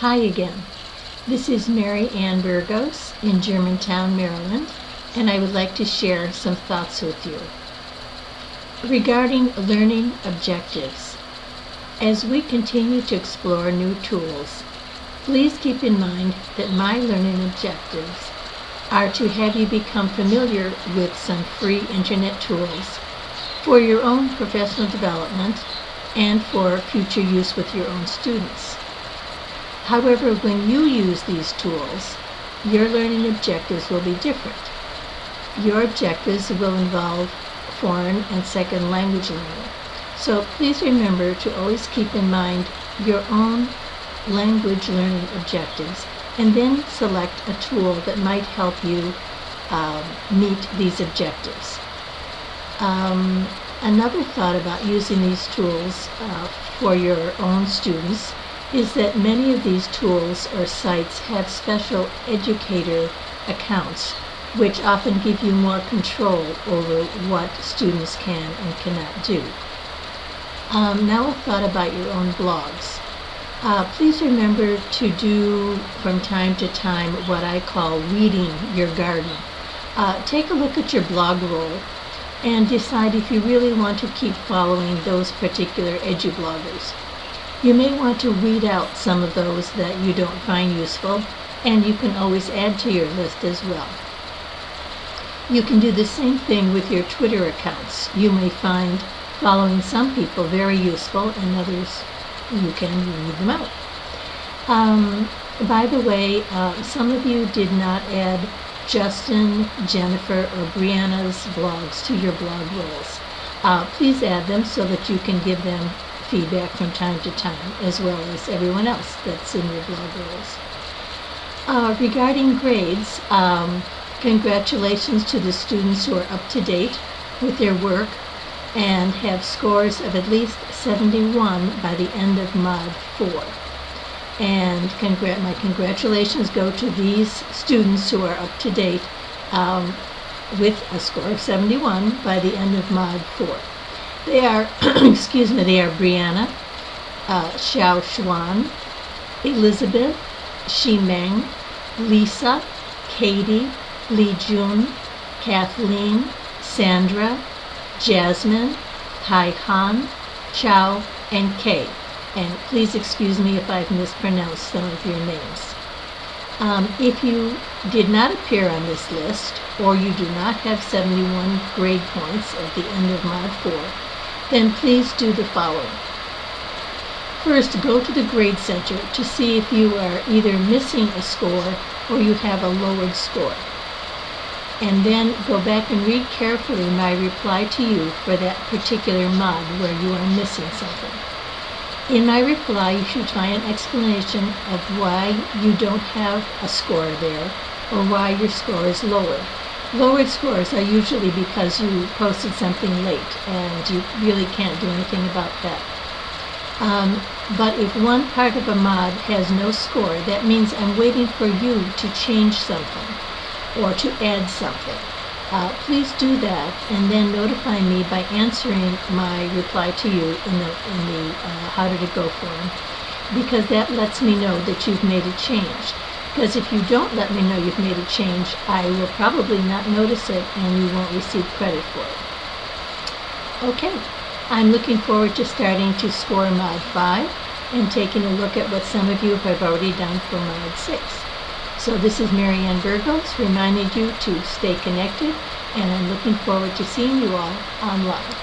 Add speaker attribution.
Speaker 1: Hi again. This is Mary Ann Burgos in Germantown, Maryland, and I would like to share some thoughts with you. Regarding learning objectives, as we continue to explore new tools, please keep in mind that my learning objectives are to have you become familiar with some free internet tools for your own professional development and for future use with your own students. However, when you use these tools, your learning objectives will be different. Your objectives will involve foreign and second language learning. So please remember to always keep in mind your own language learning objectives and then select a tool that might help you um, meet these objectives. Um, another thought about using these tools uh, for your own students is that many of these tools or sites have special educator accounts which often give you more control over what students can and cannot do. Um, now a thought about your own blogs. Uh, please remember to do from time to time what I call weeding your garden. Uh, take a look at your blog roll and decide if you really want to keep following those particular edu-bloggers. You may want to weed out some of those that you don't find useful, and you can always add to your list as well. You can do the same thing with your Twitter accounts. You may find following some people very useful, and others you can weed them out. Um, by the way, uh, some of you did not add Justin, Jennifer, or Brianna's blogs to your blog rolls. Uh, please add them so that you can give them feedback from time to time, as well as everyone else that's in your blog rolls. Uh, regarding grades, um, congratulations to the students who are up to date with their work and have scores of at least 71 by the end of Mod 4. And congr my congratulations go to these students who are up to date um, with a score of 71 by the end of Mod 4. They are, excuse me, they are Brianna, uh, Xiao Xuan, Elizabeth, Meng, Lisa, Katie, Li Jun, Kathleen, Sandra, Jasmine, Hai Han, Chow, and Kay. And please excuse me if I've mispronounced some of your names. Um, if you did not appear on this list, or you do not have 71 grade points at the end of Mod 4, then please do the following. First, go to the Grade Center to see if you are either missing a score or you have a lowered score. And then go back and read carefully my reply to you for that particular mod where you are missing something. In my reply, you should find an explanation of why you don't have a score there or why your score is lowered. Lowered scores are usually because you posted something late and you really can't do anything about that. Um, but if one part of a mod has no score, that means I'm waiting for you to change something or to add something. Uh, please do that and then notify me by answering my reply to you in the, in the uh, how did it go form because that lets me know that you've made a change. Because if you don't let me know you've made a change, I will probably not notice it and you won't receive credit for it. Okay, I'm looking forward to starting to score Mod 5 and taking a look at what some of you have already done for Mod 6. So this is Mary Ann Burgos reminding you to stay connected and I'm looking forward to seeing you all online.